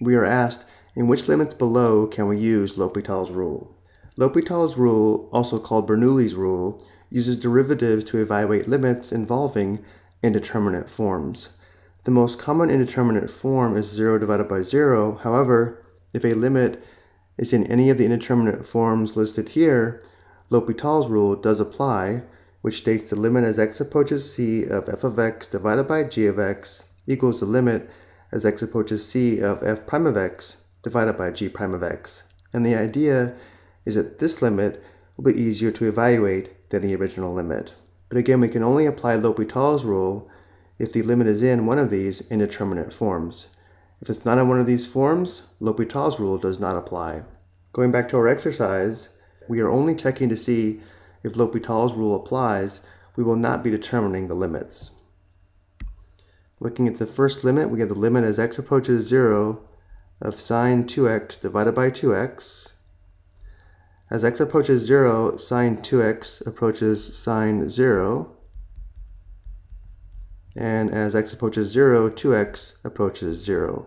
we are asked in which limits below can we use L'Hopital's rule. L'Hopital's rule, also called Bernoulli's rule, uses derivatives to evaluate limits involving indeterminate forms. The most common indeterminate form is 0 divided by 0. However, if a limit is in any of the indeterminate forms listed here, L'Hopital's rule does apply, which states the limit as x approaches c of f of x divided by g of x equals the limit as x approaches c of f prime of x divided by g prime of x. And the idea is that this limit will be easier to evaluate than the original limit. But again, we can only apply L'Hopital's rule if the limit is in one of these indeterminate forms. If it's not in one of these forms, L'Hopital's rule does not apply. Going back to our exercise, we are only checking to see if L'Hopital's rule applies, we will not be determining the limits. Looking at the first limit, we get the limit as x approaches 0 of sine 2x divided by 2x. As x approaches 0, sine 2x approaches sine 0. And as x approaches 0, 2x approaches 0.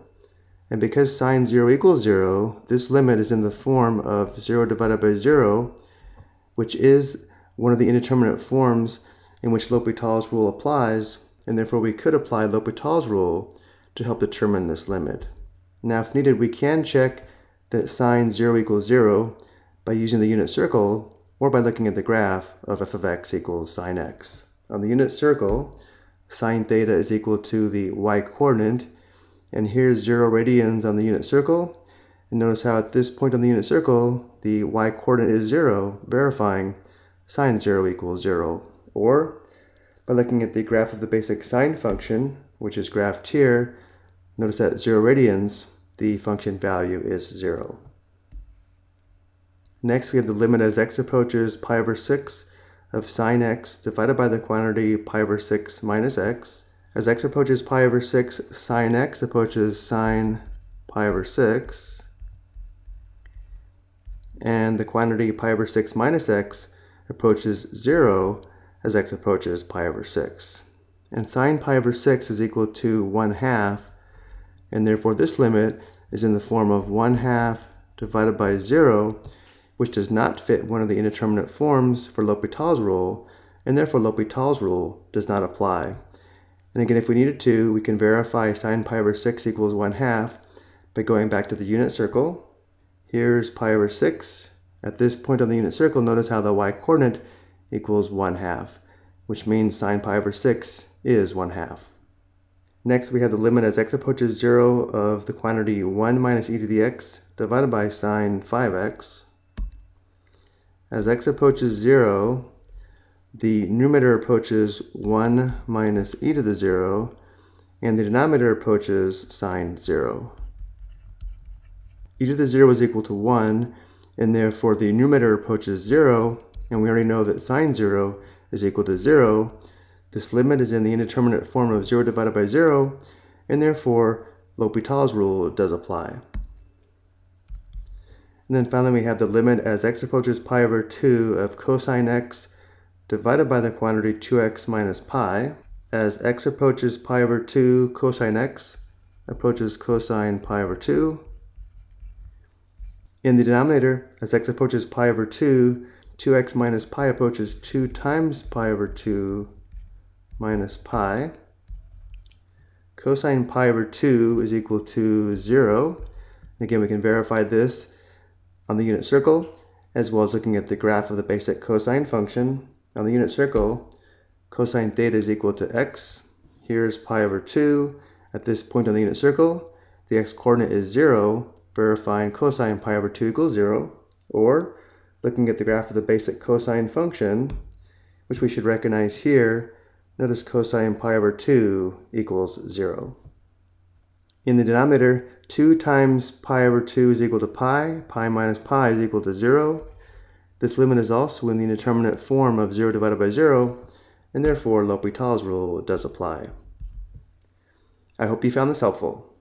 And because sine 0 equals 0, this limit is in the form of 0 divided by 0, which is one of the indeterminate forms in which L'Hopital's rule applies, and therefore we could apply L'Hopital's rule to help determine this limit. Now if needed, we can check that sine 0 equals 0 by using the unit circle or by looking at the graph of f of x equals sine x. On the unit circle, sine theta is equal to the y-coordinate, and here's 0 radians on the unit circle. And notice how at this point on the unit circle, the y-coordinate is 0, verifying sine 0 equals 0. Or, by looking at the graph of the basic sine function, which is graphed here, notice that 0 radians, the function value is 0. Next, we have the limit as x approaches pi over 6 of sine x divided by the quantity pi over 6 minus x. As x approaches pi over 6, sine x approaches sine pi over 6. And the quantity pi over 6 minus x approaches 0 as x approaches pi over 6. And sine pi over 6 is equal to 1 half, and therefore this limit is in the form of 1 half divided by 0, which does not fit one of the indeterminate forms for L'Hopital's rule, and therefore L'Hopital's rule does not apply. And again, if we needed to, we can verify sine pi over 6 equals 1 half by going back to the unit circle. Here's pi over 6, at this point on the unit circle, notice how the y-coordinate equals 1 half, which means sine pi over 6 is 1 half. Next, we have the limit as x approaches 0 of the quantity 1 minus e to the x divided by sine 5x. As x approaches 0, the numerator approaches 1 minus e to the 0, and the denominator approaches sine 0. e to the 0 is equal to 1, and therefore the numerator approaches 0, and we already know that sine 0 is equal to 0. This limit is in the indeterminate form of 0 divided by 0, and therefore L'Hopital's rule does apply. And then finally we have the limit as x approaches pi over 2 of cosine x divided by the quantity 2x minus pi. As x approaches pi over 2, cosine x approaches cosine pi over 2. In the denominator, as x approaches pi over 2, 2x minus pi approaches 2 times pi over 2 minus pi. Cosine pi over 2 is equal to 0. And again, we can verify this on the unit circle, as well as looking at the graph of the basic cosine function. On the unit circle, cosine theta is equal to x. Here's pi over 2. At this point on the unit circle, the x-coordinate is 0, verifying cosine pi over 2 equals 0, or looking at the graph of the basic cosine function, which we should recognize here, notice cosine pi over 2 equals 0. In the denominator, 2 times pi over 2 is equal to pi, pi minus pi is equal to 0. This limit is also in the indeterminate form of 0 divided by 0, and therefore L'Hopital's rule does apply. I hope you found this helpful.